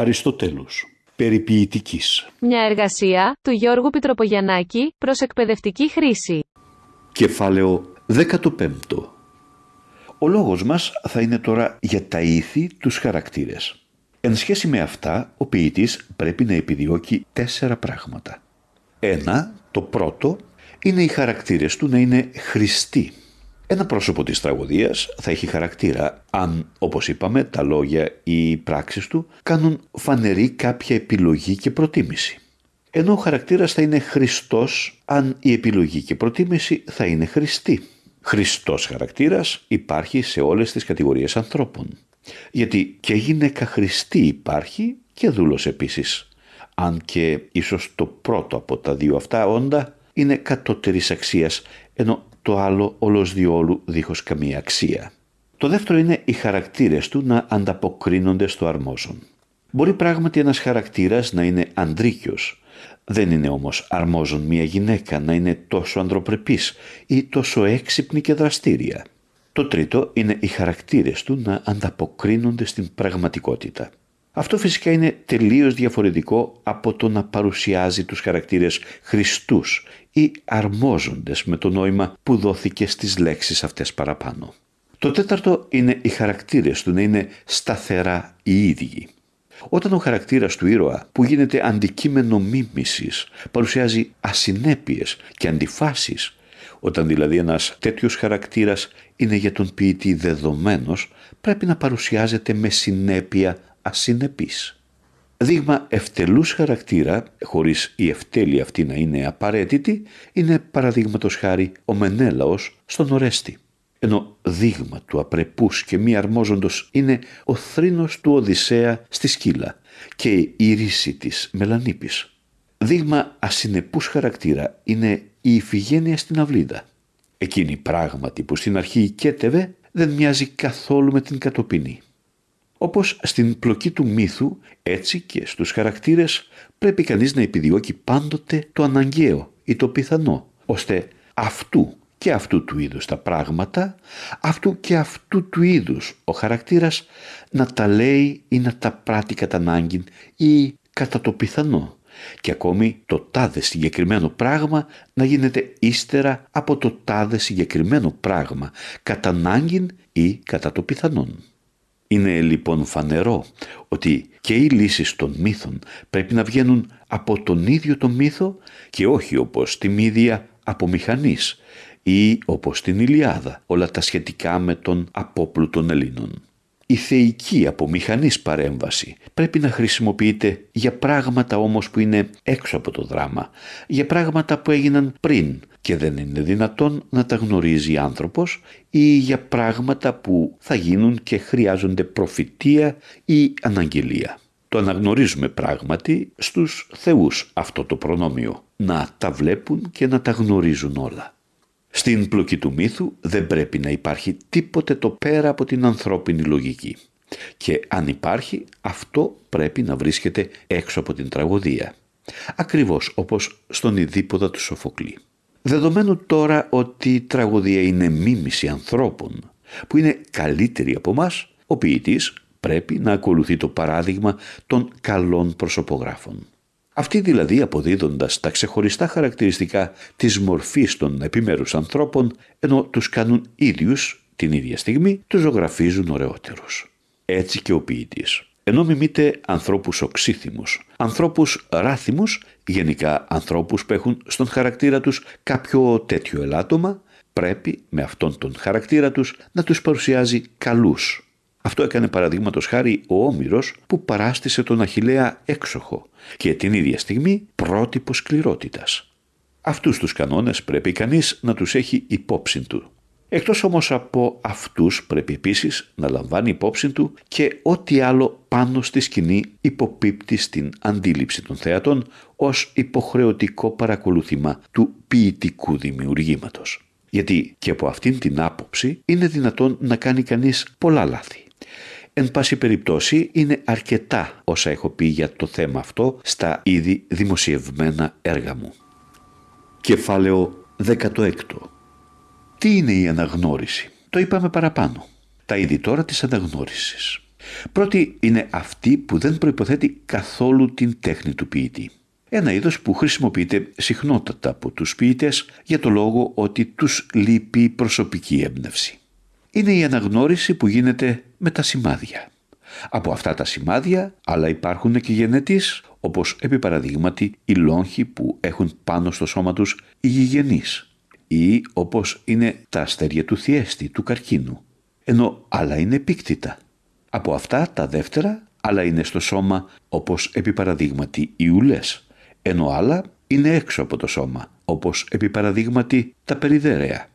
Αριστοτέλους Περιποιητικής Μια εργασία του Γιώργου Πιτροπογιαννάκη προς εκπαιδευτική χρήση. Κεφάλαιο 15 Ο λόγος μας θα είναι τώρα για τα ήθη τους χαρακτήρες. Εν σχέση με αυτά, ο ποιητής πρέπει να επιδιώκει τέσσερα πράγματα. Ένα, το πρώτο, είναι οι χαρακτήρες του να είναι χρηστοί. Ένα πρόσωπο της τραγωδίας θα έχει χαρακτήρα αν, όπως είπαμε, τα λόγια ή οι πράξεις του κάνουν φανερή κάποια επιλογή και προτίμηση. Ενώ ο χαρακτήρας θα είναι Χριστός αν η επιλογή και προτίμηση θα είναι Χριστή. Χριστός χαρακτήρας υπάρχει σε όλες τις κατηγορίες ανθρώπων. Γιατί και γυναίκα Χριστή υπάρχει και δούλος επίσης. Αν και ίσως το πρώτο από τα δύο αυτά όντα είναι κατώτερης αξίας, ενώ το άλλο όλος διόλου δίχως καμία αξία. Το δεύτερο είναι οι χαρακτήρες του να ανταποκρίνονται στο αρμόζον. Μπορεί πράγματι ένας χαρακτήρας να είναι ανδρίκιος, δεν είναι όμως αρμόζον μια γυναίκα να είναι τόσο ανδροπρεπής ή τόσο έξυπνη και δραστήρια. Το τρίτο είναι οι χαρακτήρες του να ανταποκρίνονται στην πραγματικότητα. Αυτό φυσικά είναι τελείως διαφορετικό από το να παρουσιάζει τους χαρακτήρες Χριστούς ή αρμόζοντες με το νόημα που δόθηκε στις λέξεις αυτές παραπάνω. Το τέταρτο είναι οι χαρακτήρες του να είναι σταθερά οι ίδιοι. Όταν ο χαρακτήρας του ήρωα που γίνεται αντικείμενο μίμησης παρουσιάζει ασυνέπειες και αντιφάσεις, όταν δηλαδή ένας τέτοιος χαρακτήρας είναι για τον ποιητή δεδομένος, πρέπει να παρουσιάζεται με συνέπεια ασυνεπής. Δείγμα ευτελούς χαρακτήρα, χωρίς η ευτέλεια αυτή να είναι απαραίτητη, είναι παραδείγματος χάρη ο Μενέλαος στον Ορέστη. Ενώ δείγμα του απρεπούς και μη αρμόζοντος είναι ο θρήνος του Οδυσσέα στη Σκύλα και η ρίση της Μελανίπης. Δείγμα ασυνεπούς χαρακτήρα είναι η Ιφηγένεια στην Αυλίδα. Εκείνη πράγματι που στην αρχή οικέτευε δεν μοιάζει καθόλου με την κατοπινή. Όπως στην πλοκή του μύθου, έτσι και στους χαρακτήρες πρέπει κανείς να επιδιώκει πάντοτε το αναγκαίο ή το πιθανό, ώστε αυτού και αυτού του είδους τα πράγματα, αυτού και αυτού του είδους ο χαρακτήρας να τα λέει ή να τα πράττει κατά ανάγκη ή κατά το πιθανό και ακόμη το τάδε συγκεκριμένο πράγμα να γίνεται ύστερα από το τάδε συγκεκριμένο πράγμα κατά ανάγκη ή κατά το πιθανόν. Είναι λοιπόν φανερό ότι και οι λύσεις των μύθων πρέπει να βγαίνουν από τον ίδιο το μύθο και όχι όπως τη μύδια από μηχανής ή όπως την Ηλιάδα όλα τα σχετικά με τον απόπλου των Ελλήνων. Η θεϊκή από μηχανής παρέμβαση πρέπει να χρησιμοποιείται για πράγματα όμως που είναι έξω από το δράμα, για πράγματα που έγιναν πριν και δεν είναι δυνατόν να τα γνωρίζει άνθρωπος ή για πράγματα που θα γίνουν και χρειάζονται προφητεία ή αναγγελία. Το αναγνωρίζουμε πράγματι στους θεούς αυτό το προνόμιο, να τα βλέπουν και να τα γνωρίζουν όλα. Στην πλοκή του μύθου δεν πρέπει να υπάρχει τίποτε το πέρα από την ανθρώπινη λογική. Και αν υπάρχει, αυτό πρέπει να βρίσκεται έξω από την τραγωδία. Ακριβώς όπως στον Ιδίποδα του Σοφοκλή. Δεδομένου τώρα ότι η τραγωδία είναι μίμηση ανθρώπων που είναι καλύτεροι από μας, ο ποιητής πρέπει να ακολουθεί το παράδειγμα των καλών προσωπογράφων. Αυτοί δηλαδή αποδίδοντας τα ξεχωριστά χαρακτηριστικά της μορφής των επιμέρους ανθρώπων, ενώ τους κάνουν ίδιους την ίδια στιγμή, τους ζωγραφίζουν ωραιότερους. Έτσι και ο ποιητής. Ενώ μιμείται ανθρώπους οξύθυμους, ανθρώπους ράθυμους, γενικά ανθρώπους που έχουν στον χαρακτήρα τους κάποιο τέτοιο ελάττωμα, πρέπει με αυτόν τον χαρακτήρα τους να τους παρουσιάζει καλούς, αυτό έκανε παραδείγματος χάρη ο Όμηρος που παράστησε τον Αχιλέα έξοχο και την ίδια στιγμή πρότυπος σκληρότητας. Αυτούς τους κανόνες πρέπει κανείς να τους έχει υπόψη του. Εκτός όμως από αυτούς πρέπει επίσης να λαμβάνει υπόψη του και ό,τι άλλο πάνω στη σκηνή υποπίπτει στην αντίληψη των θεατών ως υποχρεωτικό παρακολούθημα του ποιητικού δημιουργήματος. Γιατί και από αυτήν την άποψη είναι δυνατόν να κάνει κανείς πολλά λάθη. Εν πάση περιπτώσει είναι αρκετά όσα έχω πει για το θέμα αυτό στα ήδη δημοσιευμένα έργα μου. Κεφάλαιο 16 Τι είναι η αναγνώριση; Το είπαμε παραπάνω. Τα είδη τώρα της αναγνώρισης. Πρώτη είναι αυτή που δεν προϋποθέτει καθόλου την τέχνη του ποιητή. Ένα είδος που χρησιμοποιείται συχνότατα από τους ποιητές για το λόγο ότι τους λείπει προσωπική έμπνευση. Είναι η αναγνώριση που γίνεται με τα σημάδια. Από αυτά τα σημάδια άλλα υπάρχουν και γενετής, όπως επί παραδείγματι οι λόγχοι που έχουν πάνω στο σώμα τους οι γηγενείς ή όπως είναι τα αστέρια του θιέστη, του καρκίνου, ενώ άλλα είναι επίκτητα. Από αυτά τα δεύτερα άλλα είναι στο σώμα όπως επί παραδείγματι οι ουλές, ενώ άλλα είναι έξω από το σώμα, όπως επί παραδείγματι τα περιδέρεα.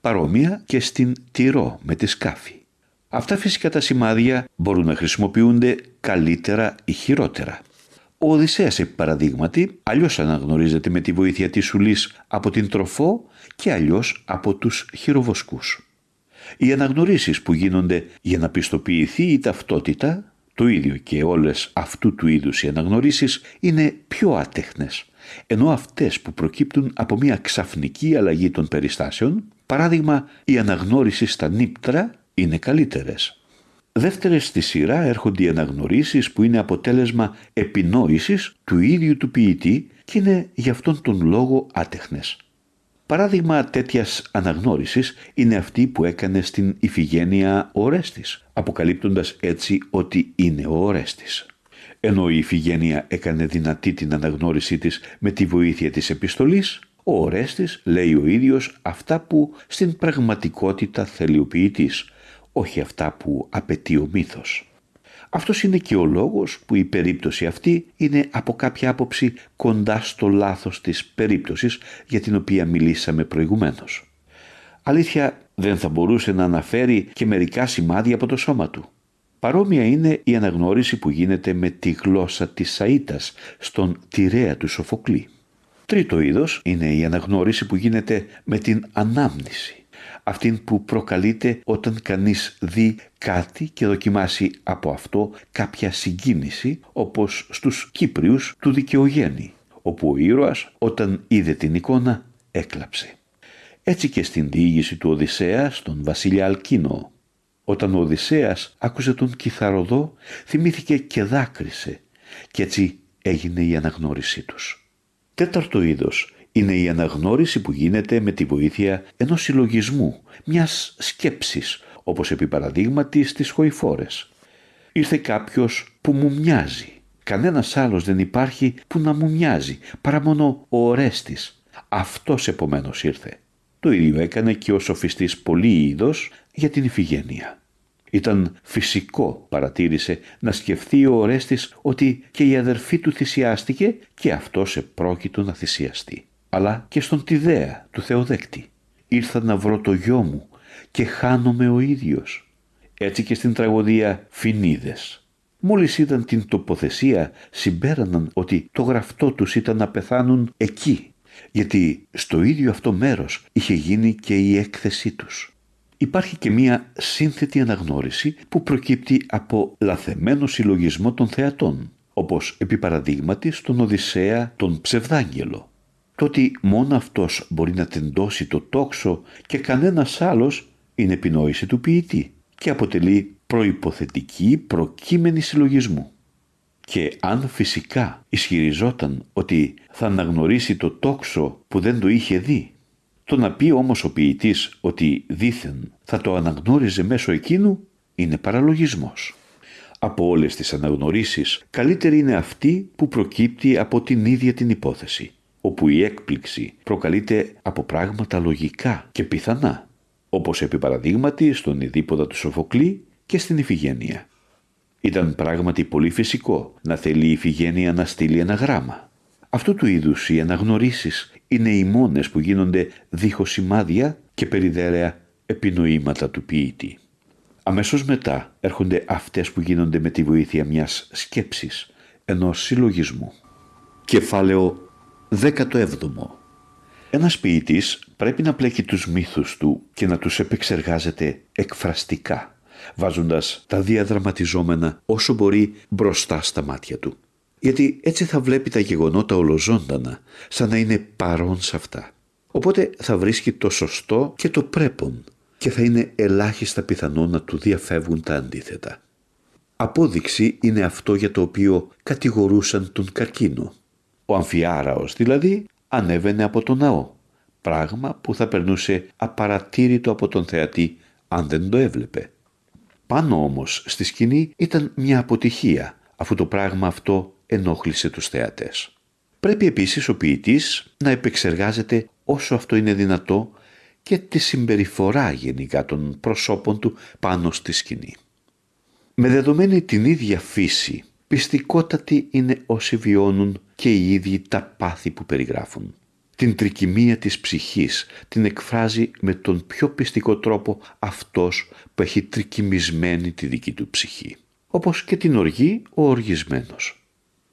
Παρόμοια και στην τυρό με τη σκάφη. Αυτά φυσικά τα σημάδια μπορούν να χρησιμοποιούνται καλύτερα ή χειρότερα. Ο Οδυσσέας, επί παραδείγματι, αλλιώς αναγνωρίζεται με τη βοήθεια της σουλής από την τροφό και αλλιώς από τους χειροβοσκούς. Οι αναγνωρίσεις που γίνονται για να πιστοποιηθεί η ταυτότητα, το ίδιο και όλες αυτού του είδους οι αναγνωρίσεις, είναι πιο άτεχνες, ενώ αυτές που προκύπτουν από μια ξαφνική αλλαγή των περιστάσεων, παράδειγμα η αναγνώριση στα νύπτρα, είναι καλύτερες. Δεύτερες στη σειρά έρχονται οι αναγνωρίσεις που είναι αποτέλεσμα επινόησης του ίδιου του ποιητή και είναι γι' αυτόν τον λόγο άτεχνες. Παράδειγμα τέτοιας αναγνώρισης είναι αυτή που έκανε στην Ιφηγένεια ο Ορέστης, αποκαλύπτοντας έτσι ότι είναι ο Ορέστης. Ενώ η Ιφηγένεια έκανε δυνατή την αναγνώρισή της με τη βοήθεια της επιστολής, ο Ορέστης λέει ο ίδιος αυτά που στην πραγματικότητα θέλει ο ποιητής, όχι αυτά που απαιτεί ο μύθος. Αυτός είναι και ο λόγος που η περίπτωση αυτή είναι από κάποια άποψη κοντά στο λάθος της περίπτωσης για την οποία μιλήσαμε προηγουμένως. Αλήθεια δεν θα μπορούσε να αναφέρει και μερικά σημάδια από το σώμα του. Παρόμοια είναι η αναγνώριση που γίνεται με τη γλώσσα της Σαΐτας στον τυρέα του Σοφοκλή. Τρίτο είδος είναι η αναγνώριση που γίνεται με την ανάμνηση αυτήν που προκαλείται όταν κανείς δει κάτι και δοκιμάσει από αυτό κάποια συγκίνηση όπως στους Κύπριους του Δικαιογέννη όπου ο ήρωας όταν είδε την εικόνα έκλαψε. Έτσι και στην διήγηση του Οδυσσέα στον βασιλιά Αλκίνο. Όταν ο Οδυσσέας άκουσε τον κιθαροδό θυμήθηκε και δάκρυσε και έτσι έγινε η αναγνώρισή τους. Τέταρτο είδος είναι η αναγνώριση που γίνεται με τη βοήθεια ενός συλλογισμού, μιας σκέψης, όπως επί παραδείγματι στις χοηφόρες. Ήρθε κάποιος που μου μοιάζει. Κανένας άλλος δεν υπάρχει που να μου μοιάζει, παρά μόνο ο Ορέστης. Αυτός επομένως ήρθε. Το ίδιο έκανε και ο σοφιστής Πολύειδος για την Ιφηγένεια. Ήταν φυσικό, παρατήρησε, να σκεφτεί ο Ορέστης ότι και η αδερφή του θυσιάστηκε και αυτός επρόκειτο να θυσιαστεί αλλά και στον Τιδέα του Θεοδέκτη. Ήρθα να βρω το γιο μου και χάνομαι ο ίδιος. Έτσι και στην τραγωδία Φινίδες. Μόλις είδαν την τοποθεσία συμπέραναν ότι το γραφτό τους ήταν να πεθάνουν εκεί, γιατί στο ίδιο αυτό μέρος είχε γίνει και η έκθεσή τους. Υπάρχει και μία σύνθετη αναγνώριση που προκύπτει από λαθεμένο συλλογισμό των θεατών, όπως επί παραδείγματι στον Οδυσσέα τον Ψευδάγγελο το ότι μόνο αυτός μπορεί να τεντώσει το τόξο και κανένας άλλος είναι επινόηση του ποιητή και αποτελεί προϋποθετική προκείμενη συλλογισμού. Και αν φυσικά ισχυριζόταν ότι θα αναγνωρίσει το τόξο που δεν το είχε δει, το να πει όμως ο ποιητής ότι δήθεν θα το αναγνώριζε μέσω εκείνου είναι παραλογισμός. Από όλες τις αναγνωρίσεις καλύτερη είναι αυτή που προκύπτει από την ίδια την υπόθεση όπου η έκπληξη προκαλείται από πράγματα λογικά και πιθανά, όπως επί παραδείγματι στον Ιδίποδα του Σοφοκλή και στην Ιφηγένεια. Ήταν πράγματι πολύ φυσικό να θέλει η Ιφηγένεια να στείλει ένα γράμμα. Αυτού του είδους οι αναγνωρίσεις είναι οι μόνες που γίνονται δίχως σημάδια και περιδέρεα επινοήματα του ποιήτη. Αμέσως μετά έρχονται αυτές που γίνονται με τη βοήθεια μιας σκέψης, ενός συλλογισμού. Κεφάλαιο 17. Ένας ποιητής πρέπει να πλέκει τους μύθους του και να τους επεξεργάζεται εκφραστικά, βάζοντας τα διαδραματιζόμενα όσο μπορεί μπροστά στα μάτια του. Γιατί έτσι θα βλέπει τα γεγονότα ολοζώντανα, σαν να είναι παρόν σε αυτά. Οπότε θα βρίσκει το σωστό και το πρέπον και θα είναι ελάχιστα πιθανό να του διαφεύγουν τα αντίθετα. Απόδειξη είναι αυτό για το οποίο κατηγορούσαν τον καρκίνο. Ο αμφιάραος δηλαδή ανέβαινε από τον ναό, πράγμα που θα περνούσε απαρατήρητο από τον θεατή αν δεν το έβλεπε. Πάνω όμως στη σκηνή ήταν μια αποτυχία, αφού το πράγμα αυτό ενόχλησε τους θεατές. Πρέπει επίσης ο ποιητής να επεξεργάζεται όσο αυτό είναι δυνατό και τη συμπεριφορά γενικά των προσώπων του πάνω στη σκηνή. Με δεδομένη την ίδια φύση, πιστικότατοι είναι όσοι βιώνουν και οι ίδιοι τα πάθη που περιγράφουν. Την τρικυμία της ψυχής την εκφράζει με τον πιο πιστικό τρόπο αυτός που έχει τρικυμισμένη τη δική του ψυχή. Όπως και την οργή ο οργισμένος.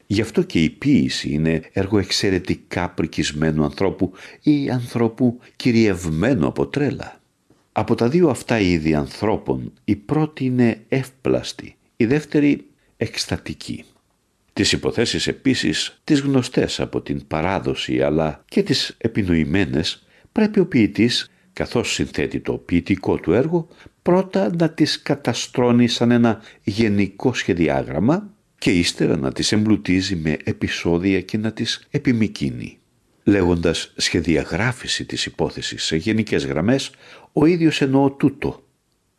Γι' αυτό και η ποίηση είναι έργο εξαιρετικά πρικισμένου ανθρώπου ή ανθρώπου κυριευμένου από τρέλα. Από τα δύο αυτά είδη ανθρώπων η πρώτη είναι εύπλαστη, η δεύτερη εκστατική. Τις υποθέσεις επίσης, τις γνωστές από την παράδοση αλλά και τις επινοημένες, πρέπει ο ποιητής, καθώς συνθέτει το ποιητικό του έργο, πρώτα να τις καταστρώνει σαν ένα γενικό σχεδιάγραμμα και ύστερα να τις εμπλουτίζει με επεισόδια και να τις επιμικίνει. Λέγοντας σχεδιαγράφηση της υπόθεσης σε γενικές γραμμές, ο ίδιος εννοώ τούτο.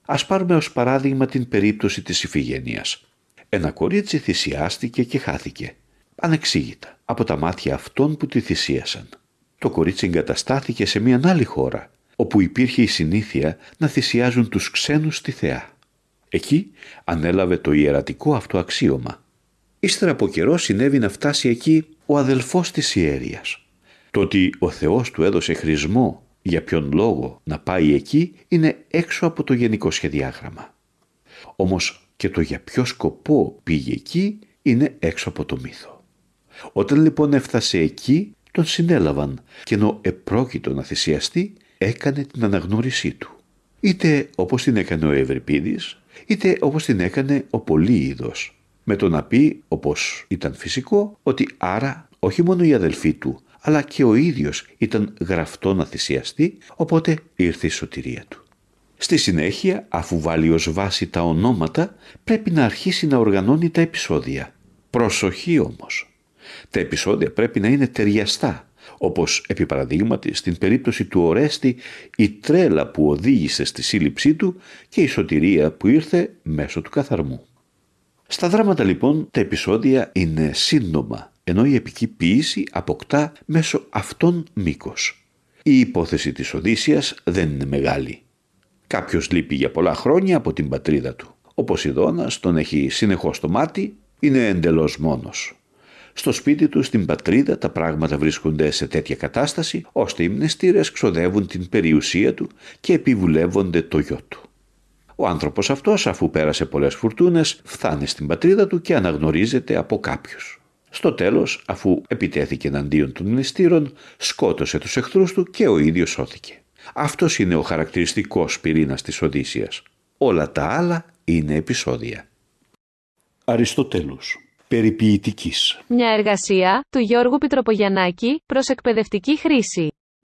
Ας πάρουμε ως παράδειγμα την περίπτωση της Ιφηγένειας. Ένα κορίτσι θυσιάστηκε και χάθηκε. Ανεξήγητα, από τα μάτια αυτών που τη θυσίασαν. Το κορίτσι εγκαταστάθηκε σε μια άλλη χώρα, όπου υπήρχε η συνήθεια να θυσιάζουν τους ξένους στη θεά. Εκεί ανέλαβε το ιερατικό αυτό αξίωμα. Ύστερα από καιρό συνέβη να φτάσει εκεί ο αδελφός της ιέρειας. Το ότι ο Θεός του έδωσε χρησμό για ποιον λόγο να πάει εκεί είναι έξω από το γενικό σχεδιάγραμμα. Όμως και το για ποιο σκοπό πήγε εκεί είναι έξω από το μύθο. Όταν λοιπόν έφτασε εκεί τον συνέλαβαν και ενώ επρόκειτο να θυσιαστεί έκανε την αναγνώρισή του. Είτε όπως την έκανε ο Ευρυπίδης, είτε όπως την έκανε ο Πολύειδος, με το να πει, όπως ήταν φυσικό, ότι άρα όχι μόνο η αδελφή του, αλλά και ο ίδιος ήταν γραφτό να θυσιαστεί, οπότε ήρθε η σωτηρία του. Στη συνέχεια, αφού βάλει ως βάση τα ονόματα, πρέπει να αρχίσει να οργανώνει τα επεισόδια. Προσοχή όμως. Τα επεισόδια πρέπει να είναι ταιριαστά, όπως επί παραδείγματι στην περίπτωση του Ορέστη η τρέλα που οδήγησε στη σύλληψή του και η σωτηρία που ήρθε μέσω του καθαρμού. Στα δράματα λοιπόν τα επεισόδια είναι σύντομα, ενώ η επική ποίηση αποκτά μέσω αυτών μήκος. Η υπόθεση της Οδύσσιας δεν είναι μεγάλη. Κάποιος λείπει για πολλά χρόνια από την πατρίδα του. Ο Ποσειδώνας τον έχει συνεχώς στο μάτι, είναι εντελώς μόνος. Στο σπίτι του, στην πατρίδα, τα πράγματα βρίσκονται σε τέτοια κατάσταση, ώστε οι μνηστήρες ξοδεύουν την περιουσία του και επιβουλεύονται το γιο του. Ο άνθρωπος αυτός, αφού πέρασε πολλές φουρτούνες, φτάνει στην πατρίδα του και αναγνωρίζεται από κάποιους. Στο τέλος, αφού επιτέθηκε εναντίον των μνηστήρων, σκότωσε τους εχθρούς του και ο ίδιος σώθηκε. Αυτός είναι ο χαρακτηριστικός πυρήνας της Οδύσσιας. Όλα τα άλλα είναι επεισόδια. Αριστοτέλους. Περιποιητικής. Μια εργασία του Γιώργου Πιτροπογιαννάκη προς εκπαιδευτική χρήση.